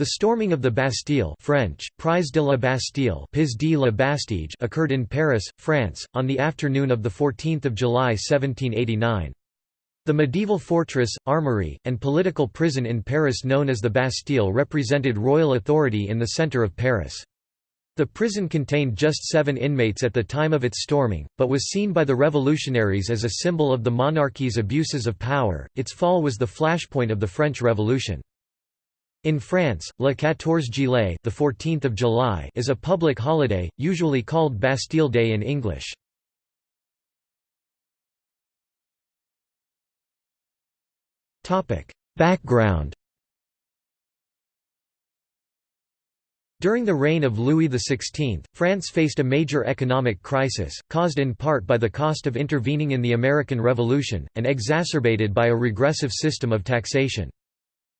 The storming of the Bastille French, Prise de la Bastille Pis de la Bastille occurred in Paris, France, on the afternoon of 14 July 1789. The medieval fortress, armory, and political prison in Paris known as the Bastille represented royal authority in the centre of Paris. The prison contained just seven inmates at the time of its storming, but was seen by the revolutionaries as a symbol of the monarchy's abuses of power. Its fall was the flashpoint of the French Revolution. In France, Le 14 Juillet, the 14th of July, is a public holiday, usually called Bastille Day in English. Topic: Background During the reign of Louis XVI, France faced a major economic crisis, caused in part by the cost of intervening in the American Revolution, and exacerbated by a regressive system of taxation.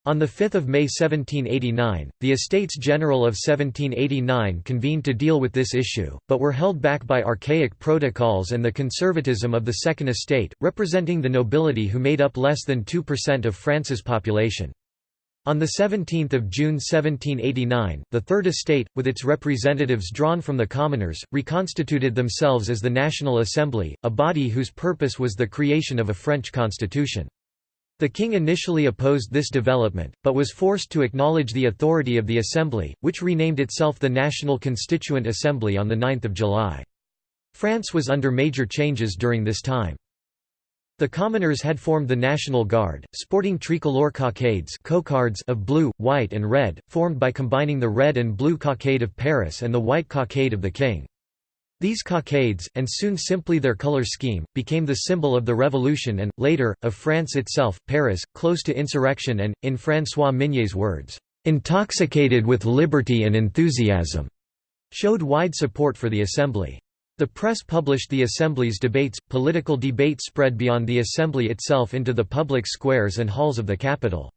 On 5 May 1789, the Estates General of 1789 convened to deal with this issue, but were held back by archaic protocols and the conservatism of the Second Estate, representing the nobility who made up less than 2% of France's population. On 17 June 1789, the Third Estate, with its representatives drawn from the commoners, reconstituted themselves as the National Assembly, a body whose purpose was the creation of a French constitution. The king initially opposed this development, but was forced to acknowledge the authority of the Assembly, which renamed itself the National Constituent Assembly on 9 July. France was under major changes during this time. The commoners had formed the National Guard, sporting tricolor cockades cocardes of blue, white and red, formed by combining the red and blue cockade of Paris and the white cockade of the king. These cockades, and soon simply their color scheme, became the symbol of the revolution and, later, of France itself. Paris, close to insurrection and, in François Mignet's words, intoxicated with liberty and enthusiasm, showed wide support for the Assembly. The press published the Assembly's debates. Political debate spread beyond the Assembly itself into the public squares and halls of the capital.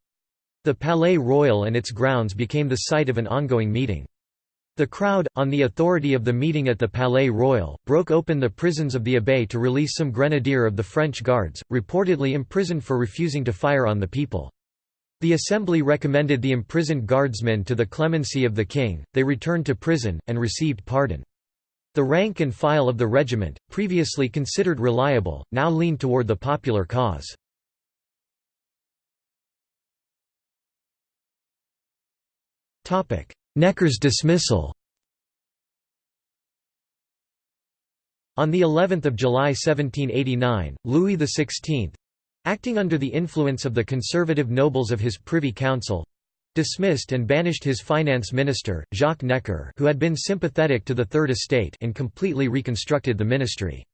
The Palais Royal and its grounds became the site of an ongoing meeting. The crowd, on the authority of the meeting at the Palais Royal, broke open the prisons of the Abbaye to release some grenadier of the French Guards, reportedly imprisoned for refusing to fire on the people. The Assembly recommended the imprisoned guardsmen to the clemency of the king, they returned to prison, and received pardon. The rank and file of the regiment, previously considered reliable, now leaned toward the popular cause. Necker's dismissal On the 11th of July 1789, Louis XVI—acting under the influence of the conservative nobles of his Privy Council—dismissed and banished his finance minister, Jacques Necker who had been sympathetic to the Third Estate and completely reconstructed the ministry.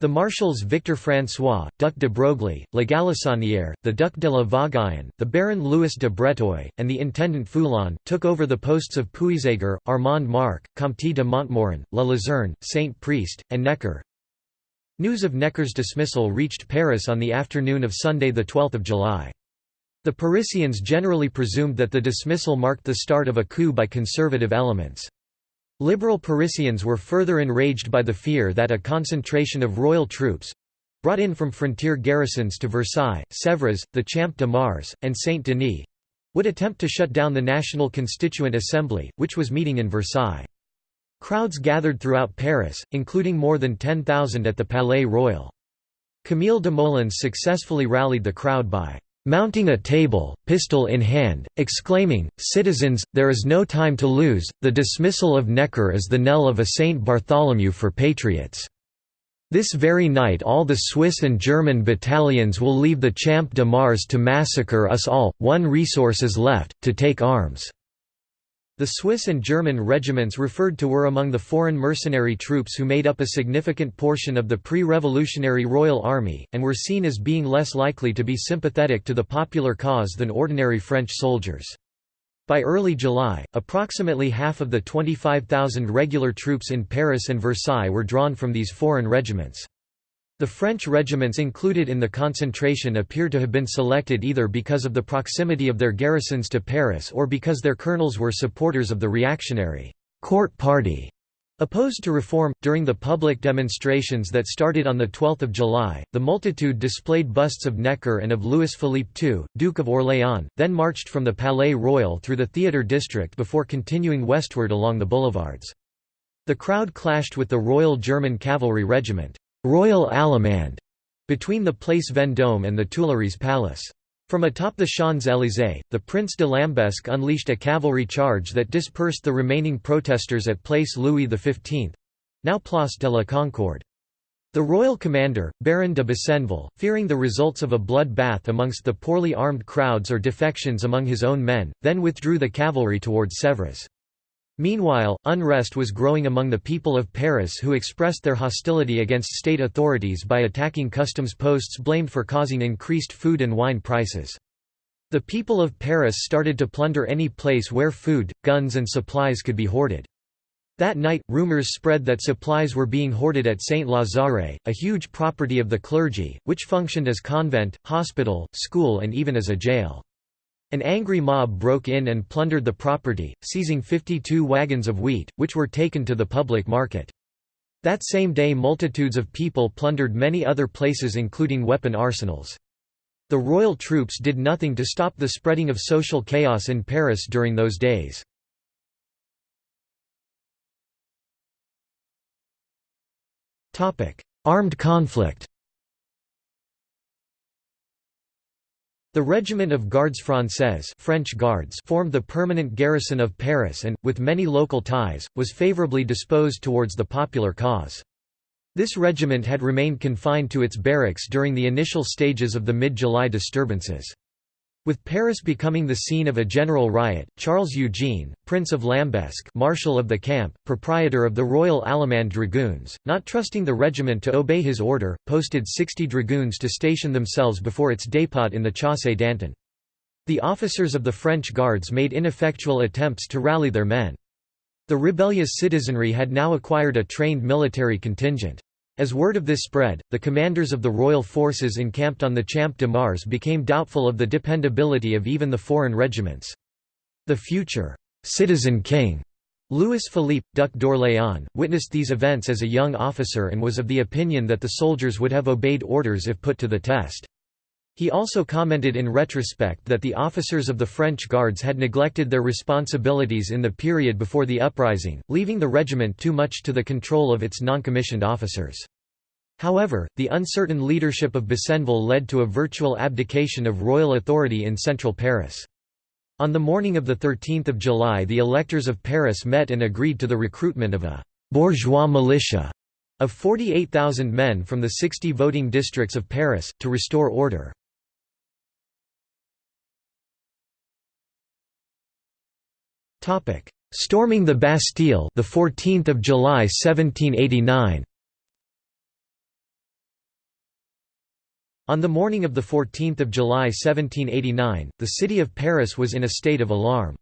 The marshals Victor François, Duc de Broglie, La Galissonière, the Duc de la Vauguyon, the Baron Louis de Breteuil, and the Intendant Foulon, took over the posts of Puységur, Armand Marc, Comte de Montmorin, La Luzerne, Saint Priest, and Necker. News of Necker's dismissal reached Paris on the afternoon of Sunday 12 July. The Parisians generally presumed that the dismissal marked the start of a coup by conservative elements. Liberal Parisians were further enraged by the fear that a concentration of royal troops—brought in from frontier garrisons to Versailles, Sèvres, the Champ de Mars, and Saint-Denis—would attempt to shut down the National Constituent Assembly, which was meeting in Versailles. Crowds gathered throughout Paris, including more than 10,000 at the Palais Royal. Camille Desmoulins successfully rallied the crowd by mounting a table, pistol in hand, exclaiming, Citizens, there is no time to lose, the dismissal of Necker is the knell of a Saint Bartholomew for patriots. This very night all the Swiss and German battalions will leave the Champ de Mars to massacre us all, one resource is left, to take arms. The Swiss and German regiments referred to were among the foreign mercenary troops who made up a significant portion of the pre-revolutionary Royal Army, and were seen as being less likely to be sympathetic to the popular cause than ordinary French soldiers. By early July, approximately half of the 25,000 regular troops in Paris and Versailles were drawn from these foreign regiments. The French regiments included in the concentration appear to have been selected either because of the proximity of their garrisons to Paris or because their colonels were supporters of the reactionary court party. Opposed to reform, during the public demonstrations that started on 12 July, the multitude displayed busts of Necker and of Louis-Philippe II, Duke of Orléans, then marched from the Palais Royal through the theatre district before continuing westward along the boulevards. The crowd clashed with the Royal German Cavalry Regiment Royal Allemand", between the Place Vendôme and the Tuileries Palace. From atop the Champs-Élysées, the Prince de Lambesc unleashed a cavalry charge that dispersed the remaining protesters at Place Louis XV—now Place de la Concorde. The royal commander, Baron de Besenval, fearing the results of a blood bath amongst the poorly armed crowds or defections among his own men, then withdrew the cavalry towards Sèvres. Meanwhile, unrest was growing among the people of Paris who expressed their hostility against state authorities by attacking customs posts blamed for causing increased food and wine prices. The people of Paris started to plunder any place where food, guns and supplies could be hoarded. That night, rumors spread that supplies were being hoarded at Saint-Lazare, a huge property of the clergy, which functioned as convent, hospital, school and even as a jail. An angry mob broke in and plundered the property, seizing 52 wagons of wheat, which were taken to the public market. That same day multitudes of people plundered many other places including weapon arsenals. The royal troops did nothing to stop the spreading of social chaos in Paris during those days. Armed conflict The Regiment of Gardes Françaises French Guards formed the permanent garrison of Paris and, with many local ties, was favourably disposed towards the popular cause. This regiment had remained confined to its barracks during the initial stages of the mid-July disturbances. With Paris becoming the scene of a general riot, Charles Eugene, Prince of Lambesc Marshal of the camp, proprietor of the Royal Allemand Dragoons, not trusting the regiment to obey his order, posted 60 dragoons to station themselves before its dépôt in the Chaussée d'Antin. The officers of the French Guards made ineffectual attempts to rally their men. The rebellious citizenry had now acquired a trained military contingent. As word of this spread, the commanders of the royal forces encamped on the Champ de Mars became doubtful of the dependability of even the foreign regiments. The future «citizen king» Louis Philippe, Duc d'Orléans, witnessed these events as a young officer and was of the opinion that the soldiers would have obeyed orders if put to the test. He also commented in retrospect that the officers of the French Guards had neglected their responsibilities in the period before the uprising, leaving the regiment too much to the control of its non-commissioned officers. However, the uncertain leadership of Besenval led to a virtual abdication of royal authority in central Paris. On the morning of 13 July the electors of Paris met and agreed to the recruitment of a «bourgeois militia» of 48,000 men from the 60 voting districts of Paris, to restore order. Topic: Storming the Bastille, the 14th of July 1789. On the morning of 14 July 1789, the city of Paris was in a state of alarm.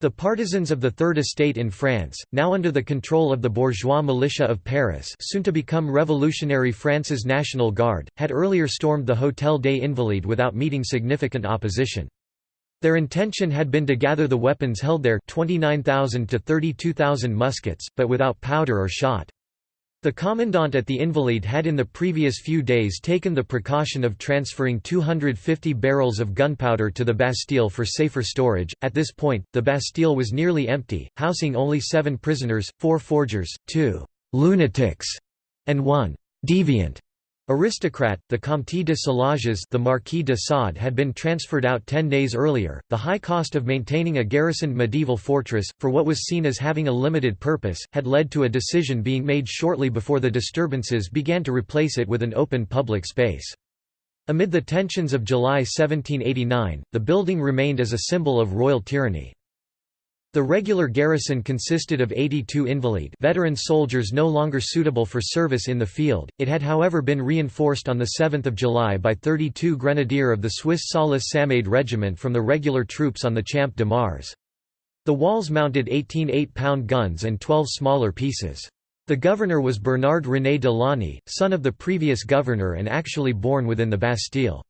The partisans of the Third Estate in France, now under the control of the bourgeois militia of Paris soon to become Revolutionary France's National Guard, had earlier stormed the Hôtel des Invalides without meeting significant opposition. Their intention had been to gather the weapons held there 29,000 to 32,000 muskets, but without powder or shot. The commandant at the Invalides had in the previous few days taken the precaution of transferring 250 barrels of gunpowder to the Bastille for safer storage. At this point, the Bastille was nearly empty, housing only seven prisoners, four forgers, two lunatics, and one deviant. Aristocrat, the Comte de Solages the Marquis de Sade had been transferred out ten days earlier. The high cost of maintaining a garrisoned medieval fortress, for what was seen as having a limited purpose, had led to a decision being made shortly before the disturbances began to replace it with an open public space. Amid the tensions of July 1789, the building remained as a symbol of royal tyranny. The regular garrison consisted of 82 invalid veteran soldiers no longer suitable for service in the field, it had however been reinforced on 7 July by 32 grenadier of the Swiss Salis Samade regiment from the regular troops on the Champ de Mars. The walls mounted 18 8-pound guns and 12 smaller pieces. The governor was Bernard René de Launay, son of the previous governor and actually born within the Bastille.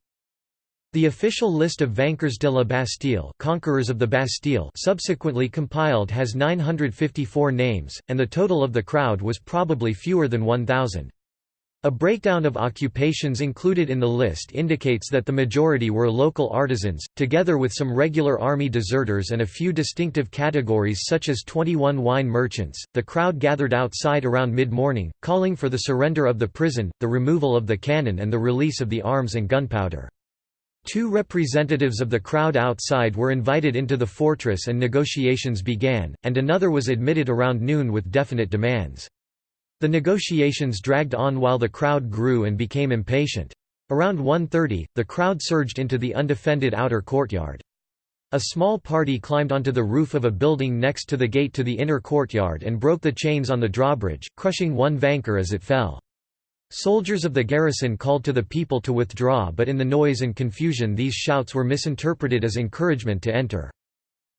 The official list of vainqueurs de la Bastille, conquerors of the Bastille subsequently compiled has 954 names, and the total of the crowd was probably fewer than 1,000. A breakdown of occupations included in the list indicates that the majority were local artisans, together with some regular army deserters and a few distinctive categories such as 21 wine merchants. The crowd gathered outside around mid morning, calling for the surrender of the prison, the removal of the cannon, and the release of the arms and gunpowder. Two representatives of the crowd outside were invited into the fortress and negotiations began, and another was admitted around noon with definite demands. The negotiations dragged on while the crowd grew and became impatient. Around 1.30, the crowd surged into the undefended outer courtyard. A small party climbed onto the roof of a building next to the gate to the inner courtyard and broke the chains on the drawbridge, crushing one vainqueur as it fell. Soldiers of the garrison called to the people to withdraw but in the noise and confusion these shouts were misinterpreted as encouragement to enter.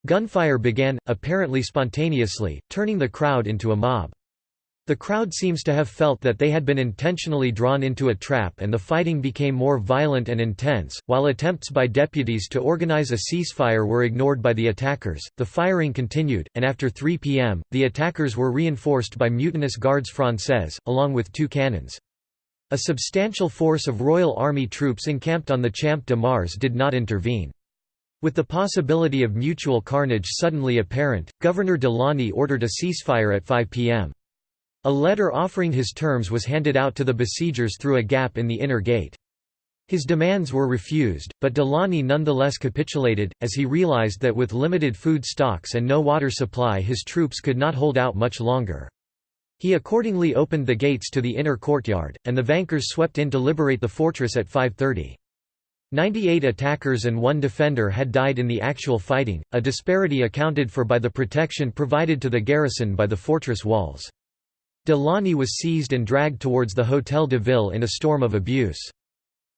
Gunfire began, apparently spontaneously, turning the crowd into a mob. The crowd seems to have felt that they had been intentionally drawn into a trap and the fighting became more violent and intense. While attempts by deputies to organize a ceasefire were ignored by the attackers, the firing continued, and after 3 p.m., the attackers were reinforced by mutinous Gardes Françaises, along with two cannons. A substantial force of Royal Army troops encamped on the Champ de Mars did not intervene. With the possibility of mutual carnage suddenly apparent, Governor Delaunay ordered a ceasefire at 5 p.m. A letter offering his terms was handed out to the besiegers through a gap in the inner gate. His demands were refused, but Delaunay nonetheless capitulated, as he realized that with limited food stocks and no water supply his troops could not hold out much longer. He accordingly opened the gates to the inner courtyard, and the vainqueurs swept in to liberate the fortress at 5.30. 98 attackers and one defender had died in the actual fighting, a disparity accounted for by the protection provided to the garrison by the fortress walls. Delaunay was seized and dragged towards the Hôtel de Ville in a storm of abuse.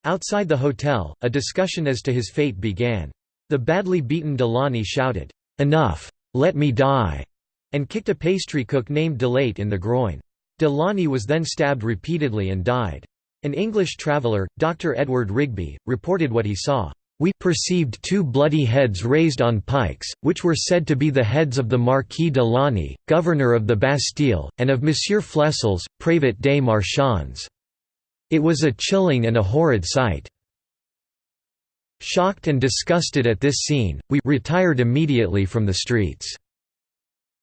Outside the hotel, a discussion as to his fate began. The badly beaten Delaunay shouted, "'Enough! Let me die!' And kicked a pastry cook named Delate in the groin. Delaunay was then stabbed repeatedly and died. An English traveller, Dr. Edward Rigby, reported what he saw. We perceived two bloody heads raised on pikes, which were said to be the heads of the Marquis de Launay, governor of the Bastille, and of Monsieur Flesselles, Prévôt des Marchands. It was a chilling and a horrid sight. Shocked and disgusted at this scene, we retired immediately from the streets.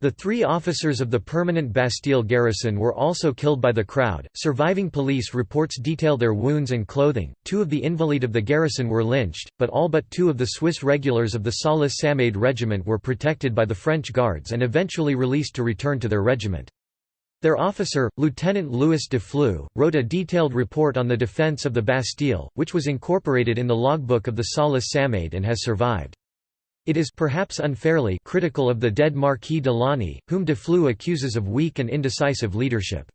The three officers of the permanent Bastille garrison were also killed by the crowd. Surviving police reports detail their wounds and clothing. Two of the invalid of the garrison were lynched, but all but two of the Swiss regulars of the Salis Samade regiment were protected by the French guards and eventually released to return to their regiment. Their officer, Lieutenant Louis de Flue, wrote a detailed report on the defense of the Bastille, which was incorporated in the logbook of the Salis Samade and has survived. It is perhaps unfairly critical of the dead Marquis de Launay, whom de Flue accuses of weak and indecisive leadership.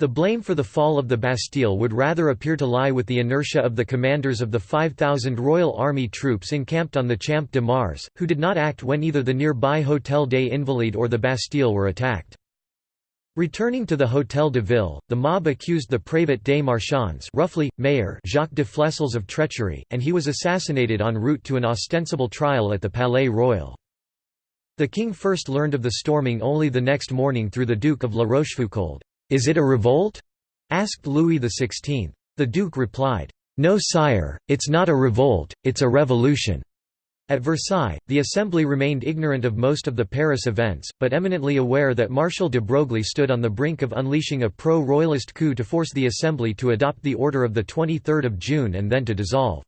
The blame for the fall of the Bastille would rather appear to lie with the inertia of the commanders of the 5,000 Royal Army troops encamped on the Champ de Mars, who did not act when either the nearby Hôtel des Invalides or the Bastille were attacked. Returning to the Hôtel de Ville, the mob accused the Prévôt des Marchands roughly, mayor Jacques de Flesselles of treachery, and he was assassinated en route to an ostensible trial at the Palais Royal. The king first learned of the storming only the next morning through the Duke of La Rochefoucauld. "'Is it a revolt?' asked Louis XVI. The duke replied, "'No sire, it's not a revolt, it's a revolution.' At Versailles, the Assembly remained ignorant of most of the Paris events, but eminently aware that Marshal de Broglie stood on the brink of unleashing a pro-royalist coup to force the Assembly to adopt the order of 23 June and then to dissolve.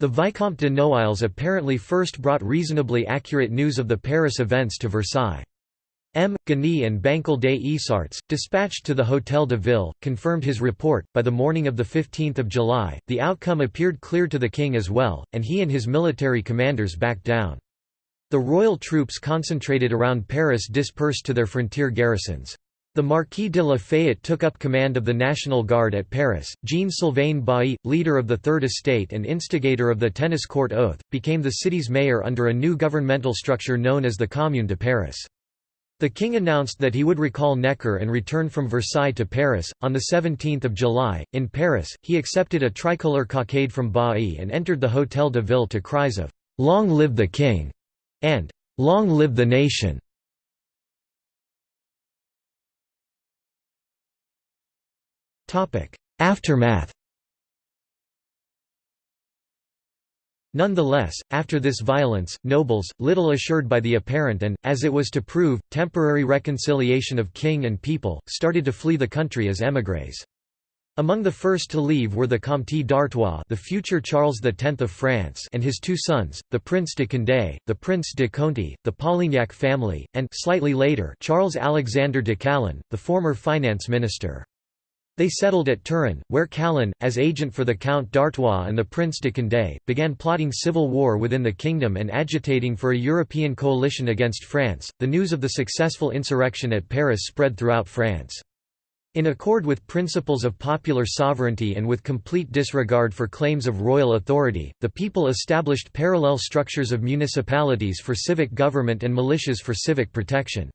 The Vicomte de Noailles apparently first brought reasonably accurate news of the Paris events to Versailles. M. Gagny and Bancal des Issarts, dispatched to the Hôtel de Ville, confirmed his report. By the morning of 15 July, the outcome appeared clear to the king as well, and he and his military commanders backed down. The royal troops concentrated around Paris dispersed to their frontier garrisons. The Marquis de Lafayette took up command of the National Guard at Paris. Jean-Sylvain Bailly, leader of the Third Estate and instigator of the Tennis Court Oath, became the city's mayor under a new governmental structure known as the Commune de Paris. The king announced that he would recall Necker and return from Versailles to Paris. On 17 July, in Paris, he accepted a tricolour cockade from Bailly and entered the Hôtel de Ville to cries of, "'Long live the King!' and "'Long live the Nation!' Aftermath Nonetheless, after this violence, nobles, little assured by the apparent and, as it was to prove, temporary reconciliation of king and people, started to flee the country as émigrés. Among the first to leave were the Comte d'Artois the future Charles X of France and his two sons, the Prince de Condé, the Prince de Conti, the Polignac family, and slightly later Charles Alexander de Calonne, the former finance minister. They settled at Turin, where Calonne, as agent for the Count d'Artois and the Prince de Condé, began plotting civil war within the kingdom and agitating for a European coalition against France. The news of the successful insurrection at Paris spread throughout France. In accord with principles of popular sovereignty and with complete disregard for claims of royal authority, the people established parallel structures of municipalities for civic government and militias for civic protection.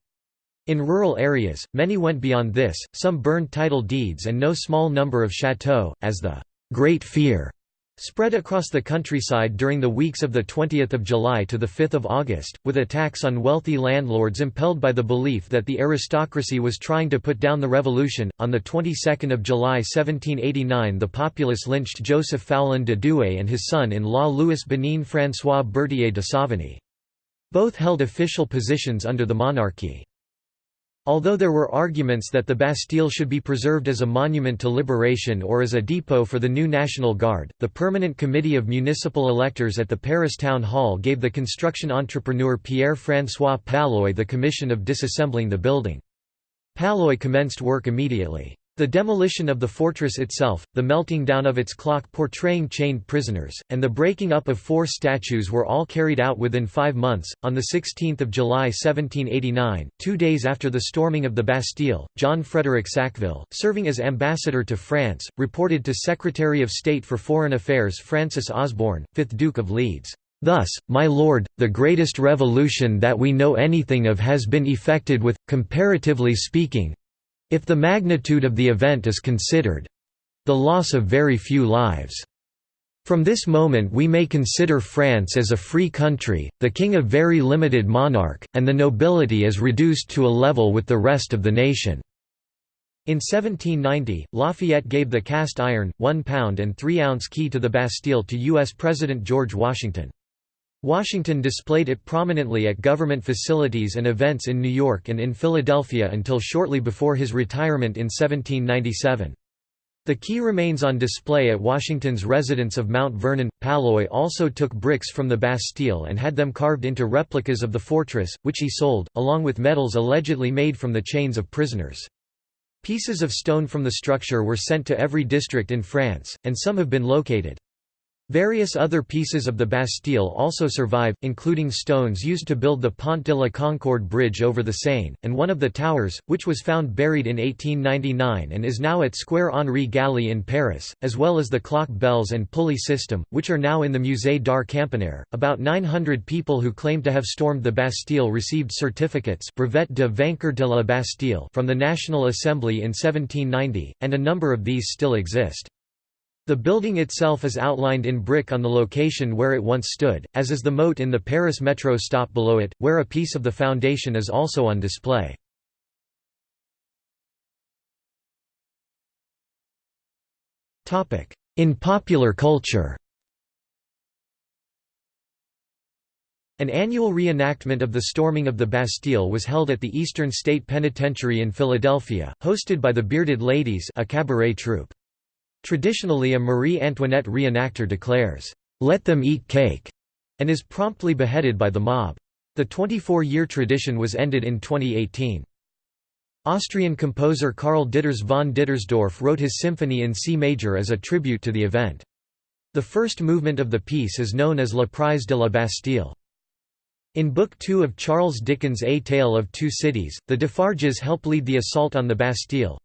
In rural areas, many went beyond this, some burned title deeds and no small number of chateaux, as the «Great Fear» spread across the countryside during the weeks of 20 July to 5 August, with attacks on wealthy landlords impelled by the belief that the aristocracy was trying to put down the revolution. On the 22nd of July 1789 the populace lynched Joseph Foulon de Douai and his son-in-law Louis Bénigne François Berthier de Savigny. Both held official positions under the monarchy. Although there were arguments that the Bastille should be preserved as a monument to liberation or as a depot for the new National Guard, the Permanent Committee of Municipal Electors at the Paris Town Hall gave the construction entrepreneur Pierre-François Palloy the commission of disassembling the building. Palloy commenced work immediately. The demolition of the fortress itself, the melting down of its clock portraying chained prisoners, and the breaking up of four statues were all carried out within five months. On 16 July 1789, two days after the storming of the Bastille, John Frederick Sackville, serving as ambassador to France, reported to Secretary of State for Foreign Affairs Francis Osborne, 5th Duke of Leeds. Thus, my lord, the greatest revolution that we know anything of has been effected with, comparatively speaking, if the magnitude of the event is considered—the loss of very few lives. From this moment we may consider France as a free country, the king a very limited monarch, and the nobility as reduced to a level with the rest of the nation." In 1790, Lafayette gave the cast iron, one-pound and three-ounce key to the Bastille to U.S. President George Washington. Washington displayed it prominently at government facilities and events in New York and in Philadelphia until shortly before his retirement in 1797. The key remains on display at Washington's residence of Mount Vernon. Palloy also took bricks from the Bastille and had them carved into replicas of the fortress, which he sold, along with medals allegedly made from the chains of prisoners. Pieces of stone from the structure were sent to every district in France, and some have been located. Various other pieces of the Bastille also survive, including stones used to build the Pont de la Concorde bridge over the Seine, and one of the towers, which was found buried in 1899 and is now at Square Henri Galli in Paris, as well as the clock bells and pulley system, which are now in the Musée d'Art Campanaire. About 900 people who claimed to have stormed the Bastille received certificates brevet de vainqueur de la Bastille from the National Assembly in 1790, and a number of these still exist. The building itself is outlined in brick on the location where it once stood, as is the moat in the Paris metro stop below it, where a piece of the foundation is also on display. In popular culture An annual reenactment of the storming of the Bastille was held at the Eastern State Penitentiary in Philadelphia, hosted by the Bearded Ladies a cabaret troupe. Traditionally a Marie Antoinette reenactor declares, "'Let them eat cake' and is promptly beheaded by the mob. The 24-year tradition was ended in 2018. Austrian composer Karl Ditters von Dittersdorf wrote his symphony in C major as a tribute to the event. The first movement of the piece is known as La Prise de la Bastille. In Book Two of Charles Dickens' A Tale of Two Cities, the Defarges help lead the assault on the Bastille.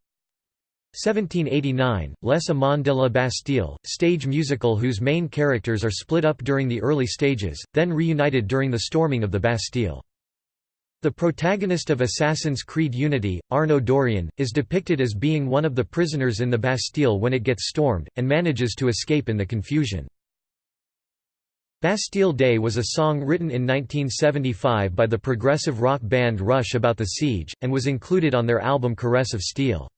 1789, Les Amants de la Bastille, stage musical whose main characters are split up during the early stages, then reunited during the storming of the Bastille. The protagonist of Assassin's Creed Unity, Arno Dorian, is depicted as being one of the prisoners in the Bastille when it gets stormed, and manages to escape in the confusion. Bastille Day was a song written in 1975 by the progressive rock band Rush about the siege, and was included on their album Caress of Steel.